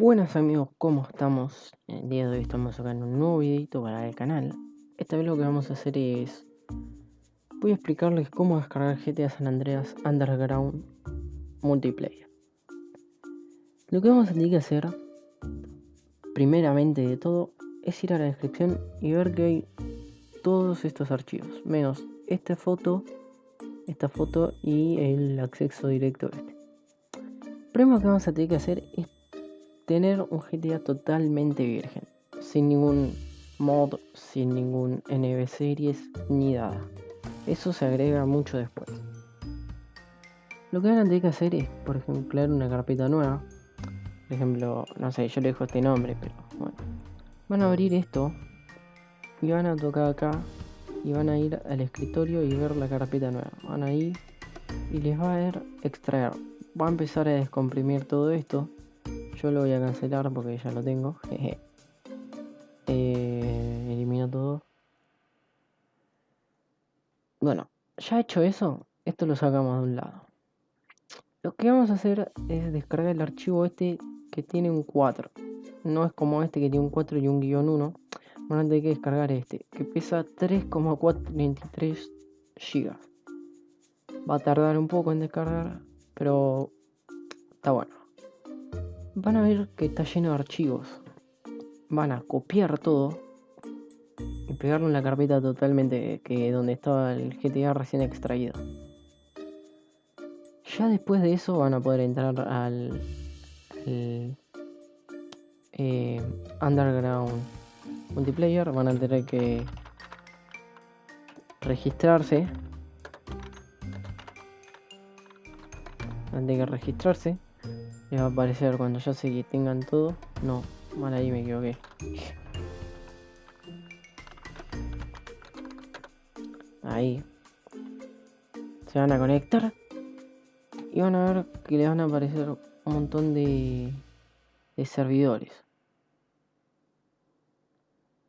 Buenas amigos, ¿cómo estamos? El día de hoy estamos en un nuevo videito para el canal. Esta vez lo que vamos a hacer es... Voy a explicarles cómo descargar GTA San Andreas Underground Multiplayer. Lo que vamos a tener que hacer, primeramente de todo, es ir a la descripción y ver que hay todos estos archivos, menos esta foto, esta foto y el acceso directo a este. Primero que vamos a tener que hacer es tener un GTA totalmente virgen, sin ningún mod, sin ningún NB series ni nada. Eso se agrega mucho después. Lo que van a tener que hacer es, por ejemplo, crear una carpeta nueva. Por ejemplo, no sé, yo le dejo este nombre, pero bueno. Van a abrir esto y van a tocar acá y van a ir al escritorio y ver la carpeta nueva. Van a ir y les va a ver extraer. Va a empezar a descomprimir todo esto yo lo voy a cancelar porque ya lo tengo. eh, elimino todo. Bueno, ya hecho eso, esto lo sacamos de un lado. Lo que vamos a hacer es descargar el archivo este que tiene un 4. No es como este que tiene un 4 y un guion 1. Bueno, hay que descargar este, que pesa 3,423 GB. Va a tardar un poco en descargar, pero está bueno van a ver que está lleno de archivos. Van a copiar todo y pegarlo en la carpeta totalmente que donde estaba el GTA recién extraído. Ya después de eso van a poder entrar al, eh, Underground Multiplayer. Van a tener que registrarse. Van a tener que registrarse les va a aparecer cuando ya sé que tengan todo. No, mal ahí me equivoqué. Ahí. Se van a conectar. Y van a ver que les van a aparecer un montón de, de servidores.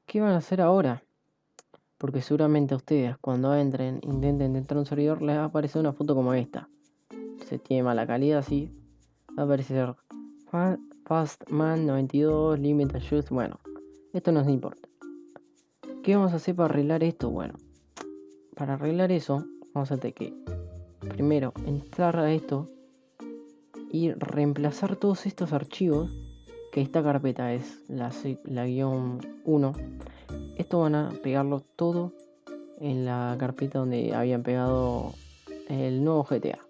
¿Qué van a hacer ahora? Porque seguramente a ustedes cuando entren, intenten entrar a un servidor, les va a aparecer una foto como esta. Se tiene mala calidad, sí, aparecer Fastman 92, Limit Adjust. Bueno, esto no nos importa. ¿Qué vamos a hacer para arreglar esto? Bueno, para arreglar eso, vamos a tener que primero entrar a esto y reemplazar todos estos archivos. Que esta carpeta es la, la guion 1. Esto van a pegarlo todo en la carpeta donde habían pegado el nuevo GTA.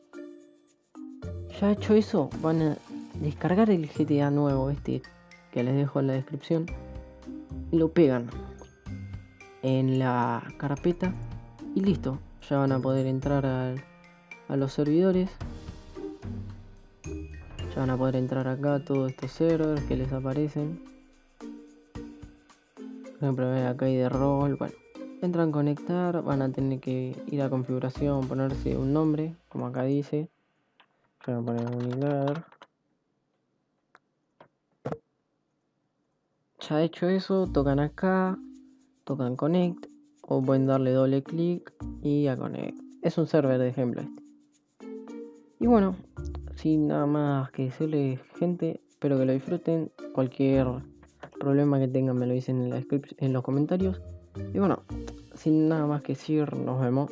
Ya hecho eso, van a descargar el GTA nuevo, este que les dejo en la descripción. Y lo pegan en la carpeta y listo. Ya van a poder entrar a los servidores. Ya van a poder entrar acá todos estos servers que les aparecen. Por ejemplo, acá hay de rol. Bueno, entran a conectar, van a tener que ir a configuración, ponerse un nombre, como acá dice voy a poner unidad. Ya hecho eso, tocan acá, tocan connect o pueden darle doble clic y a connect. Es un server de ejemplo este. Y bueno, sin nada más que decirles gente, espero que lo disfruten. Cualquier problema que tengan me lo dicen en los comentarios. Y bueno, sin nada más que decir, nos vemos.